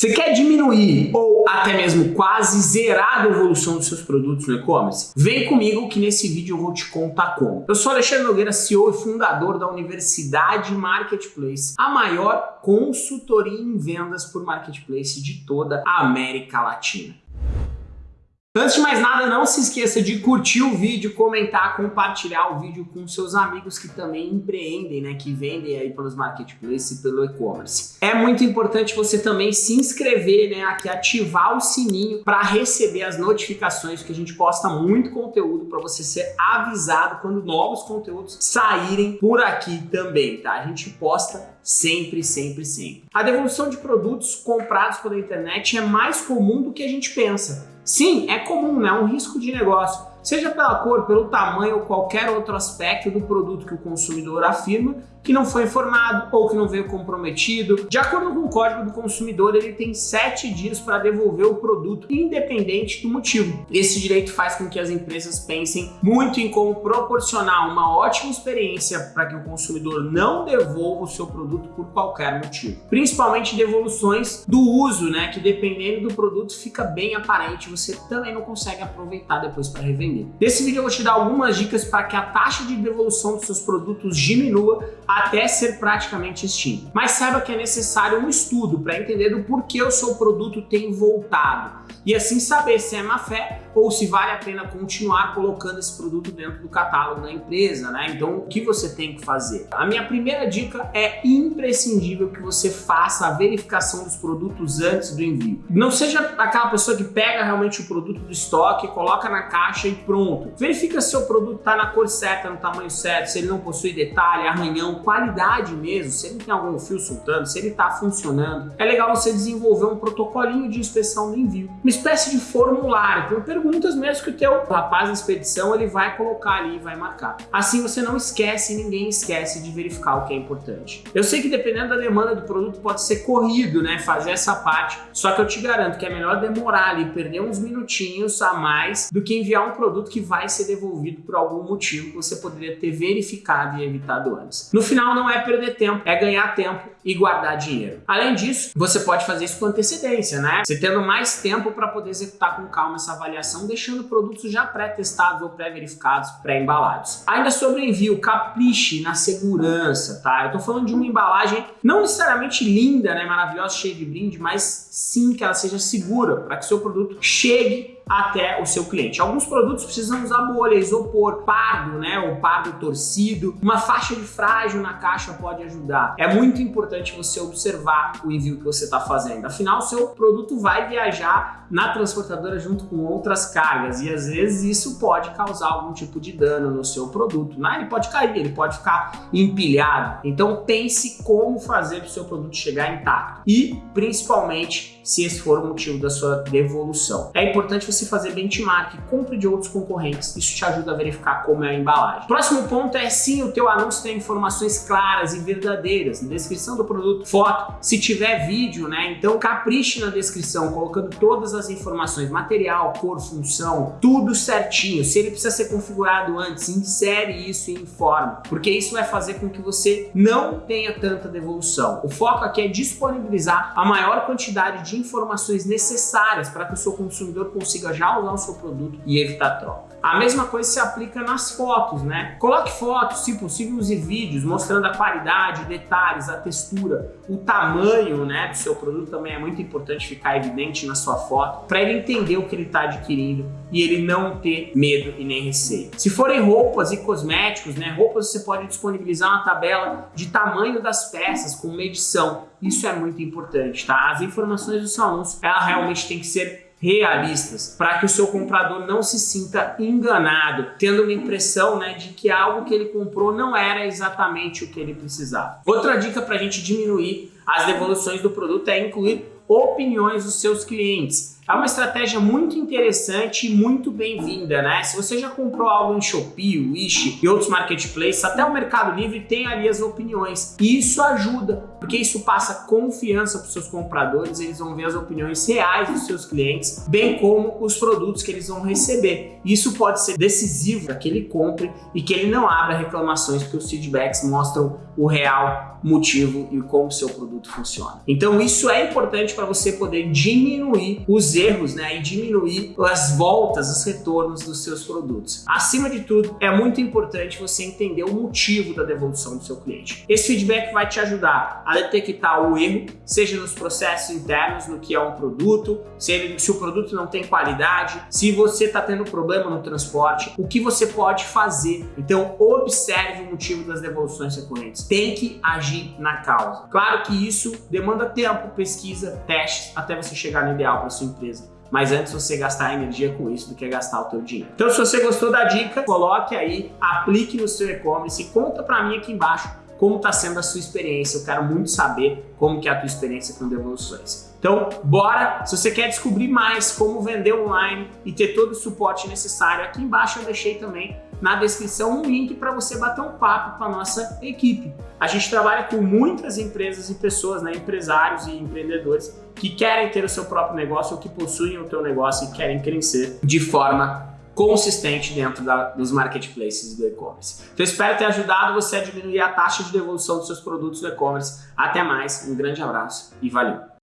Você quer diminuir ou até mesmo quase zerar a devolução dos seus produtos no e-commerce? Vem comigo que nesse vídeo eu vou te contar como. Eu sou Alexandre Nogueira, CEO e fundador da Universidade Marketplace, a maior consultoria em vendas por marketplace de toda a América Latina. Antes de mais nada, não se esqueça de curtir o vídeo, comentar, compartilhar o vídeo com seus amigos que também empreendem, né, que vendem aí pelos marketplaces e pelo e-commerce. É muito importante você também se inscrever, né, aqui ativar o sininho para receber as notificações, que a gente posta muito conteúdo para você ser avisado quando novos conteúdos saírem por aqui também, tá? A gente posta sempre, sempre, sempre. A devolução de produtos comprados pela internet é mais comum do que a gente pensa. Sim, é comum, né? é um risco de negócio seja pela cor, pelo tamanho ou qualquer outro aspecto do produto que o consumidor afirma que não foi informado ou que não veio comprometido. De acordo com o código do consumidor, ele tem sete dias para devolver o produto, independente do motivo. Esse direito faz com que as empresas pensem muito em como proporcionar uma ótima experiência para que o consumidor não devolva o seu produto por qualquer motivo. Principalmente devoluções do uso, né, que dependendo do produto fica bem aparente, você também não consegue aproveitar depois para revender vender. Nesse vídeo eu vou te dar algumas dicas para que a taxa de devolução dos seus produtos diminua até ser praticamente extinta. Mas saiba que é necessário um estudo para entender do porquê o seu produto tem voltado e assim saber se é má fé ou se vale a pena continuar colocando esse produto dentro do catálogo da empresa, né? Então, o que você tem que fazer? A minha primeira dica é imprescindível que você faça a verificação dos produtos antes do envio. Não seja aquela pessoa que pega realmente o produto do estoque, coloca na caixa e pronto. Verifica se o produto está na cor certa, no tamanho certo, se ele não possui detalhe, arranhão, qualidade mesmo, se ele tem algum fio soltando, se ele está funcionando. É legal você desenvolver um protocolinho de inspeção do envio, uma espécie de formulário, com perguntas mesmo que o teu rapaz da expedição ele vai colocar ali e vai marcar. Assim você não esquece, ninguém esquece de verificar o que é importante. Eu sei que dependendo da demanda do produto pode ser corrido, né, fazer essa parte, só que eu te garanto que é melhor demorar ali, perder uns minutinhos a mais do que enviar um produto que vai ser devolvido por algum motivo que você poderia ter verificado e evitado antes. No final não é perder tempo, é ganhar tempo e guardar dinheiro. Além disso, você pode fazer isso com antecedência, né? Você tendo mais tempo para poder executar com calma essa avaliação, deixando produtos já pré-testados ou pré-verificados, pré-embalados. Ainda sobre envio, capriche na segurança, tá? Eu tô falando de uma embalagem não necessariamente linda, né, maravilhosa, cheia de brinde, mas sim que ela seja segura para que seu produto chegue até o seu cliente. Alguns produtos precisam usar bolha, isopor, pardo, né, ou pardo torcido. Uma faixa de frágil na caixa pode ajudar. É muito importante você observar o envio que você está fazendo. Afinal, seu produto vai viajar na transportadora junto com outras cargas e às vezes isso pode causar algum tipo de dano no seu produto. Né? Ele pode cair, ele pode ficar empilhado. Então pense como fazer para o seu produto chegar intacto e principalmente se esse for o motivo da sua devolução. É importante você fazer benchmark, compre de outros concorrentes, isso te ajuda a verificar como é a embalagem. Próximo ponto é sim o teu anúncio ter informações claras e verdadeiras, na descrição do produto, foto, se tiver vídeo, né? Então capriche na descrição, colocando todas as informações, material, cor, função, tudo certinho. Se ele precisa ser configurado antes, insere isso e informa, porque isso vai fazer com que você não tenha tanta devolução. O foco aqui é disponibilizar a maior quantidade de informações necessárias para que o seu consumidor consiga já usar o seu produto e evitar troca. A mesma coisa se aplica nas fotos, né? Coloque fotos, se possível use vídeos mostrando a qualidade, detalhes, a textura, o tamanho né, do seu produto também é muito importante ficar evidente na sua foto para ele entender o que ele está adquirindo e ele não ter medo e nem receio. Se forem roupas e cosméticos, né, roupas você pode disponibilizar uma tabela de tamanho das peças com medição. Isso é muito importante, tá? As informações do seu anúncio, ela realmente tem que ser realistas, para que o seu comprador não se sinta enganado, tendo uma impressão né, de que algo que ele comprou não era exatamente o que ele precisava. Outra dica para a gente diminuir as devoluções do produto é incluir opiniões dos seus clientes. É uma estratégia muito interessante e muito bem-vinda, né? Se você já comprou algo em Shopee, Wish e outros marketplaces, até o Mercado Livre tem ali as opiniões. E isso ajuda, porque isso passa confiança para os seus compradores, eles vão ver as opiniões reais dos seus clientes, bem como os produtos que eles vão receber. Isso pode ser decisivo para que ele compre e que ele não abra reclamações, porque os feedbacks mostram o real motivo e como o seu produto funciona. Então isso é importante para você poder diminuir os erros né, e diminuir as voltas, os retornos dos seus produtos. Acima de tudo, é muito importante você entender o motivo da devolução do seu cliente. Esse feedback vai te ajudar a detectar o erro, seja nos processos internos, no que é um produto, se, ele, se o produto não tem qualidade, se você está tendo problema no transporte, o que você pode fazer. Então, observe o motivo das devoluções recorrentes. Tem que agir na causa. Claro que isso demanda tempo, pesquisa, testes, até você chegar no ideal para sua empresa mas antes você gastar energia com isso do que gastar o teu dinheiro. Então se você gostou da dica, coloque aí, aplique no seu e-commerce e conta para mim aqui embaixo como está sendo a sua experiência. Eu quero muito saber como que é a tua experiência com devoluções. Então, bora! Se você quer descobrir mais como vender online e ter todo o suporte necessário, aqui embaixo eu deixei também na descrição um link para você bater um papo com a nossa equipe. A gente trabalha com muitas empresas e pessoas, né, empresários e empreendedores que querem ter o seu próprio negócio ou que possuem o teu negócio e querem crescer de forma consistente dentro da, dos marketplaces do e-commerce. Então espero ter ajudado você a diminuir a taxa de devolução dos seus produtos do e-commerce. Até mais, um grande abraço e valeu!